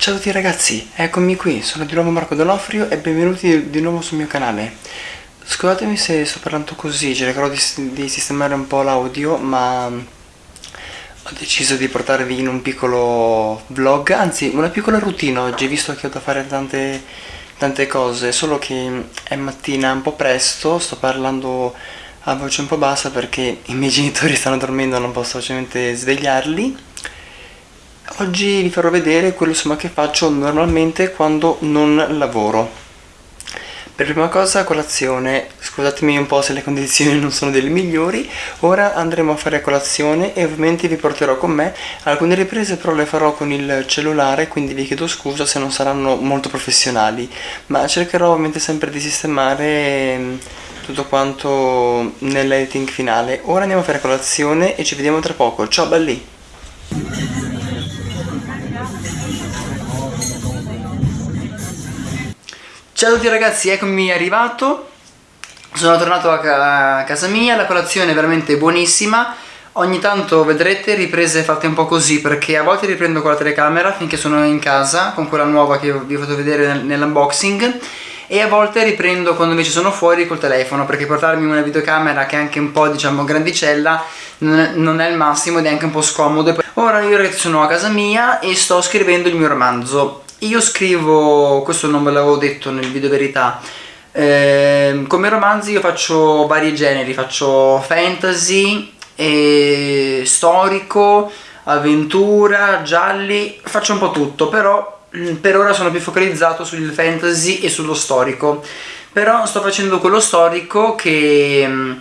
Ciao a tutti ragazzi, eccomi qui, sono di nuovo Marco Donofrio e benvenuti di nuovo sul mio canale. Scusatemi se sto parlando così, cercherò di, di sistemare un po' l'audio, ma ho deciso di portarvi in un piccolo vlog, anzi una piccola routine oggi, visto che ho da fare tante, tante cose, solo che è mattina un po' presto, sto parlando a voce un po' bassa perché i miei genitori stanno dormendo, non posso facilmente svegliarli Oggi vi farò vedere quello insomma, che faccio normalmente quando non lavoro. Per prima cosa colazione, scusatemi un po' se le condizioni non sono delle migliori, ora andremo a fare colazione e ovviamente vi porterò con me, alcune riprese però le farò con il cellulare quindi vi chiedo scusa se non saranno molto professionali, ma cercherò ovviamente sempre di sistemare mm, tutto quanto nell'editing finale. Ora andiamo a fare colazione e ci vediamo tra poco, ciao belli! Ciao a tutti ragazzi, eccomi arrivato. Sono tornato a, casa mia, la colazione è veramente buonissima. Ogni tanto vedrete riprese fatte un po' così perché a volte riprendo con la telecamera finché sono in casa con quella nuova che vi ho fatto vedere nell'unboxing e a volte riprendo quando invece sono fuori col telefono perché portarmi una videocamera che è anche un po' diciamo grandicella non è il massimo ed è anche un po' scomodo. Ora io ragazzi sono a casa mia e sto scrivendo il mio romanzo io scrivo, questo non ve l'avevo detto nel video verità, eh, come romanzi io faccio vari generi, faccio fantasy, storico, avventura, gialli, faccio un po' tutto, però mm, per ora sono più focalizzato sul fantasy e sullo storico. Però sto facendo quello storico che mm,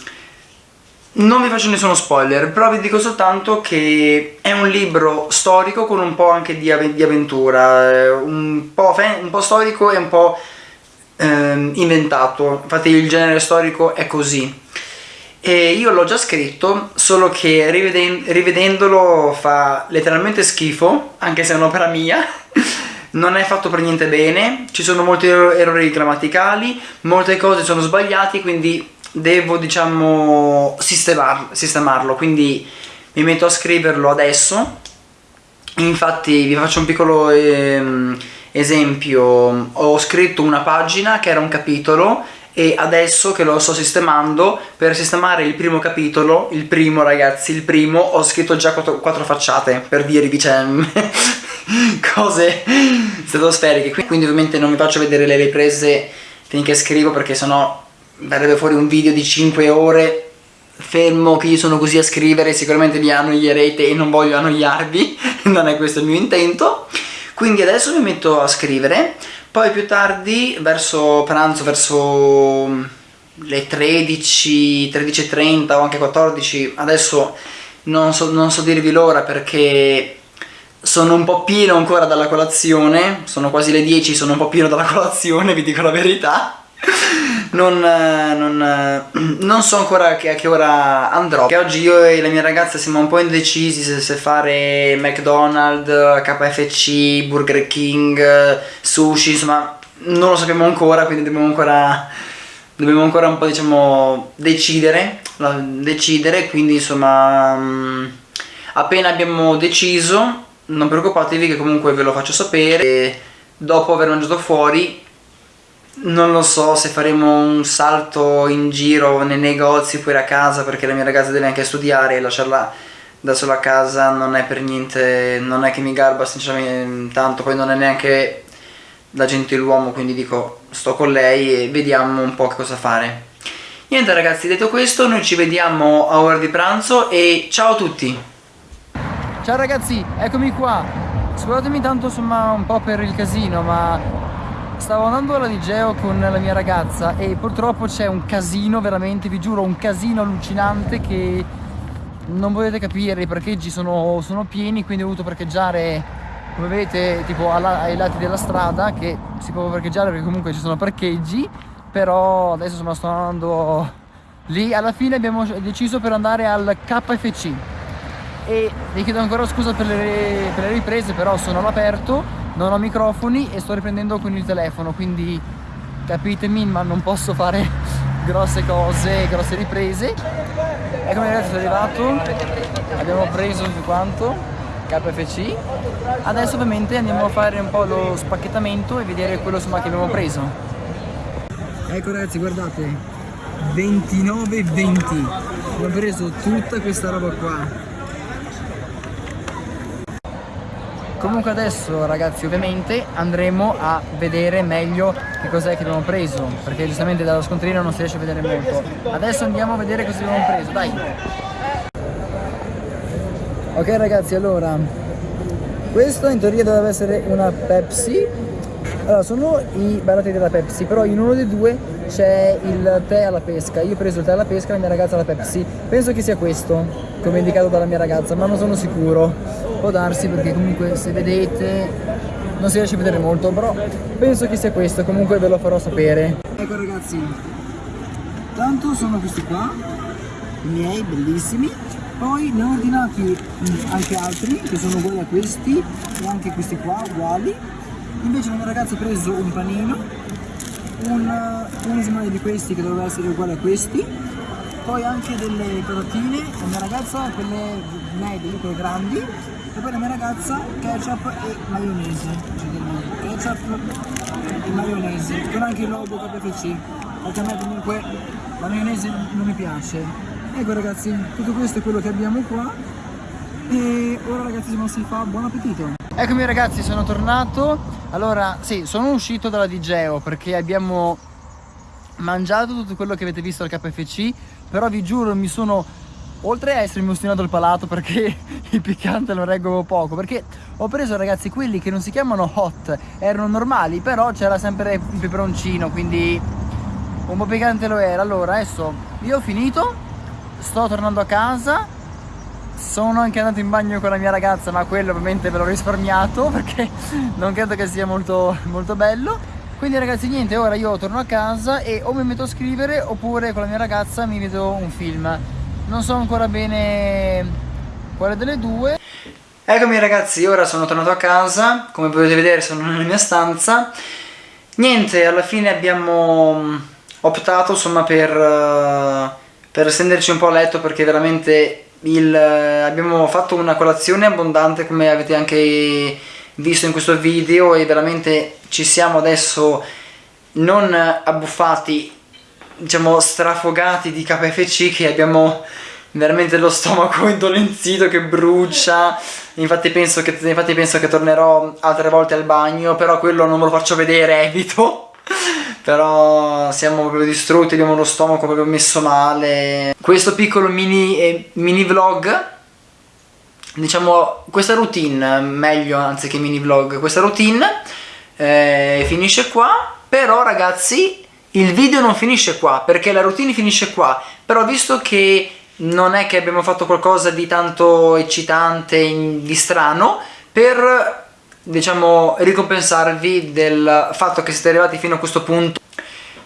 non vi faccio nessuno spoiler, però vi dico soltanto che è un libro storico con un po' anche di, av di avventura, eh, un po', un po', storico e un po' ehm, inventato, infatti il genere storico è così. E io l'ho già scritto, solo che riveden rivedendolo fa letteralmente schifo, anche se è un'opera mia, non è fatto per niente bene, ci sono molti errori grammaticali, molte cose sono sbagliate, quindi devo diciamo sistemar sistemarlo quindi mi metto a scriverlo adesso. Infatti vi faccio un piccolo ehm, esempio. Ho scritto una pagina che era un capitolo e adesso che lo sto sistemando per sistemare il primo capitolo il primo ragazzi il primo ho scritto già quattro, quattro facciate per dirvi cioè cose stratosferiche. Quindi ovviamente non vi faccio vedere le riprese finché scrivo perché sennò verrebbe fuori un video di 5 ore. Fermo che io sono così a scrivere sicuramente vi annoierete e non voglio annoiarvi. Non è questo il mio intento. Quindi adesso mi metto a scrivere. Poi più tardi verso pranzo verso le 13 13.30 o anche 14 adesso non so, non so dirvi l'ora perché sono un po' pieno ancora dalla colazione. Sono quasi le 10 sono un po' pieno dalla colazione vi dico la verità non, non, non, so ancora che, a che, ora andrò. Che oggi io e la mia ragazza siamo un po' indecisi se, se fare McDonald's, KFC, Burger King, sushi insomma non lo sappiamo ancora quindi dobbiamo ancora dobbiamo ancora un po' diciamo decidere. Decidere quindi insomma mm, appena abbiamo deciso non preoccupatevi che comunque ve lo faccio sapere. E dopo aver mangiato fuori non lo so se faremo un salto in giro nei negozi poi a casa perché la mia ragazza deve anche studiare e lasciarla da sola a casa non è per niente, non è che mi garba sinceramente tanto, poi non è neanche la gentiluomo quindi dico sto con lei e vediamo un po' cosa fare. Niente ragazzi, detto questo noi ci vediamo a ora di pranzo e ciao a tutti! Ciao ragazzi, eccomi qua! Scusatemi tanto insomma un po' per il casino ma Stavo andando alla Digeo con la mia ragazza e purtroppo c'è un casino, veramente, vi giuro, un casino allucinante che non volete capire, i parcheggi sono, sono pieni, quindi ho dovuto parcheggiare, come vedete, tipo alla, ai lati della strada, che si può parcheggiare perché comunque ci sono parcheggi, però adesso insomma, sto andando lì, alla fine abbiamo deciso per andare al KFC e vi chiedo ancora scusa per le, per le riprese, però sono all'aperto non ho microfoni e sto riprendendo con il telefono quindi capitemi ma non posso fare grosse cose, grosse riprese. Eccomi ragazzi sono arrivato. Abbiamo preso su quanto KFC adesso ovviamente andiamo a fare un po' lo spacchettamento e vedere quello insomma, che abbiamo preso. Ecco ragazzi guardate. 29,20 ho preso tutta questa roba qua Comunque adesso ragazzi ovviamente andremo a vedere meglio che cos'è che abbiamo preso Perché giustamente dallo scontrino non si riesce a vedere molto. Adesso andiamo a vedere cosa abbiamo preso, dai. Ok ragazzi allora Questo in teoria dovrebbe essere una Pepsi. Allora sono i barattoli della Pepsi Però in uno dei due c'è il tè alla pesca. Io ho preso il tè alla pesca e la mia ragazza la Pepsi. Penso che sia questo Come indicato dalla mia ragazza Ma non sono sicuro può darsi perché comunque se vedete non si riesce a vedere molto però penso che sia questo comunque ve lo farò sapere. Ecco ragazzi tanto sono questi qua i miei bellissimi. Poi ne ho ordinati mm, anche altri che sono uguali a questi e anche questi qua uguali. Invece mia ragazza ha preso un panino un, un esimale di questi che doveva essere uguale a questi. Poi anche delle patatine mia ragazza quelle medie, quelle grandi e poi la mia ragazza ketchup e maionese. Ketchup e maionese con anche il logo KFC perché a me comunque la maionese non mi piace. Ecco ragazzi tutto questo è quello che abbiamo qua. E ora ragazzi non si fa buon appetito. Eccomi ragazzi sono tornato. Allora sì sono uscito dalla Digeo perché abbiamo mangiato tutto quello che avete visto al KFC però vi giuro mi sono oltre a essermi ostinato il palato perché il piccante lo reggo poco perché ho preso ragazzi quelli che non si chiamano hot erano normali però c'era sempre il peperoncino quindi un po' piccante lo era. Allora adesso io ho finito sto tornando a casa sono anche andato in bagno con la mia ragazza ma quello ovviamente ve l'ho risparmiato perché non credo che sia molto, molto bello. Quindi ragazzi niente ora io torno a casa e o mi metto a scrivere oppure con la mia ragazza mi vedo un film non so ancora bene quale delle due. Eccomi ragazzi, ora sono tornato a casa, come potete vedere sono nella mia stanza. Niente, alla fine abbiamo mm, optato insomma per, uh, per stenderci un po' a letto perché veramente il, uh, abbiamo fatto una colazione abbondante come avete anche visto in questo video e veramente ci siamo adesso non abbuffati diciamo strafogati di KFC che abbiamo veramente lo stomaco indolenzito che brucia. Infatti penso che, infatti penso che tornerò altre volte al bagno però quello non me lo faccio vedere evito. Però siamo proprio distrutti abbiamo lo stomaco proprio messo male. Questo piccolo mini, eh, mini vlog diciamo questa routine meglio anziché mini vlog questa routine eh, finisce qua. Però ragazzi il video non finisce qua, perché la routine finisce qua, però visto che non è che abbiamo fatto qualcosa di tanto eccitante, di strano, per diciamo ricompensarvi del fatto che siete arrivati fino a questo punto.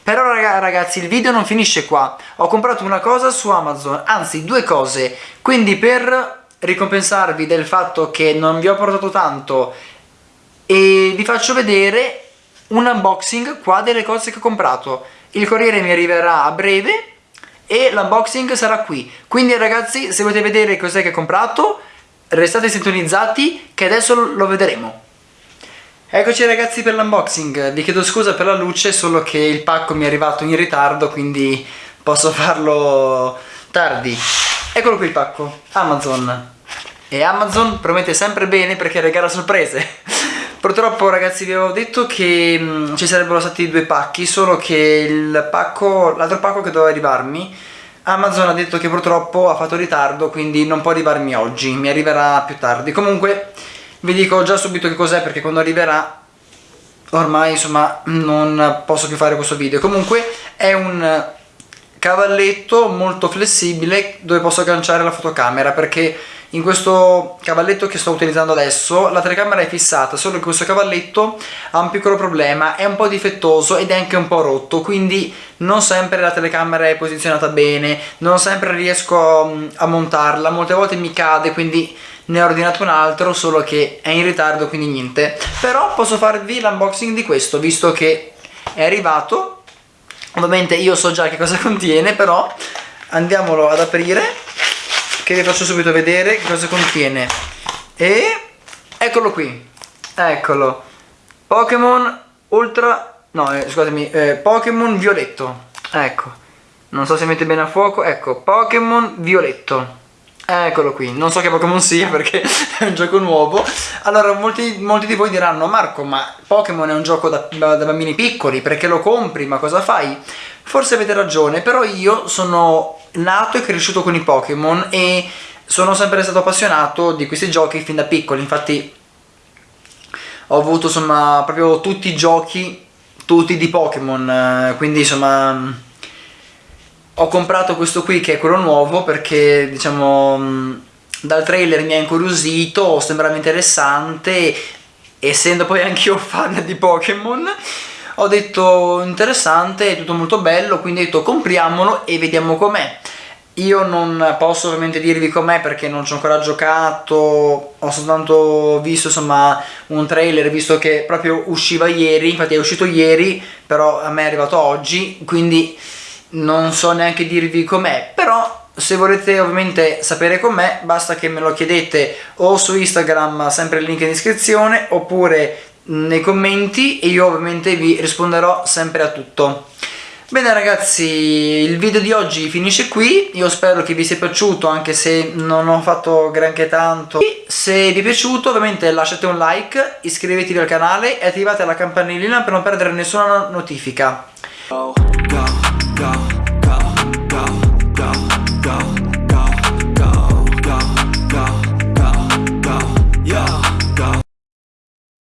Però ragazzi il video non finisce qua. Ho comprato una cosa su Amazon anzi due cose. Quindi per ricompensarvi del fatto che non vi ho portato tanto e vi faccio vedere un unboxing qua delle cose che ho comprato. Il corriere mi arriverà a breve e l'unboxing sarà qui. Quindi ragazzi se volete vedere cos'è che ho comprato restate sintonizzati che adesso lo vedremo. Eccoci ragazzi per l'unboxing, vi chiedo scusa per la luce solo che il pacco mi è arrivato in ritardo quindi posso farlo tardi. Eccolo qui il pacco, Amazon. E Amazon promette sempre bene perché regala sorprese Purtroppo ragazzi vi avevo detto che mh, mm, ci sarebbero stati due pacchi, solo che il pacco, l'altro pacco che doveva arrivarmi, Amazon ha detto che purtroppo ha fatto ritardo, quindi non può arrivarmi oggi, mi arriverà più tardi. Comunque vi dico già subito che cos'è perché quando arriverà ormai insomma non posso più fare questo video. Comunque è un cavalletto molto flessibile dove posso agganciare la fotocamera perché in questo cavalletto che sto utilizzando adesso la telecamera è fissata solo che questo cavalletto ha un piccolo problema è un po' difettoso ed è anche un po' rotto quindi non sempre la telecamera è posizionata bene non sempre riesco a montarla molte volte mi cade quindi ne ho ordinato un altro solo che è in ritardo quindi niente. Però posso farvi l'unboxing di questo visto che è arrivato. Ovviamente io so già che cosa contiene però andiamolo ad aprire che vi faccio subito vedere cosa contiene. E eccolo qui, eccolo, Pokémon Ultra, no eh, scusatemi, eh, Pokémon Violetto, ecco, non so se mette bene a fuoco, ecco, Pokémon Violetto. Eccolo qui, non so che Pokémon sia perché è un gioco nuovo. Allora molti, molti di voi diranno Marco ma Pokémon è un gioco da, da, bambini piccoli perché lo compri? Ma cosa fai? Forse avete ragione però io sono nato e cresciuto con i Pokémon e sono sempre stato appassionato di questi giochi fin da piccoli. Infatti ho avuto insomma proprio tutti i giochi tutti di Pokémon eh, quindi insomma ho comprato questo qui che è quello nuovo perché diciamo dal trailer mi ha incuriosito, sembrava interessante essendo poi anch'io fan di Pokémon ho detto interessante, è tutto molto bello quindi ho detto compriamolo e vediamo com'è. Io non posso ovviamente dirvi com'è perché non ci ho ancora giocato, ho soltanto visto insomma un trailer visto che proprio usciva ieri, infatti è uscito ieri però a me è arrivato oggi quindi non so neanche dirvi com'è, però se volete ovviamente sapere com'è basta che me lo chiedete o su Instagram, sempre il link in descrizione, oppure nei commenti e io ovviamente vi risponderò sempre a tutto. Bene ragazzi, il video di oggi finisce qui, io spero che vi sia piaciuto anche se non ho fatto granché tanto. Se vi è piaciuto ovviamente lasciate un like, iscrivetevi al canale e attivate la campanellina per non perdere nessuna notifica. go, go.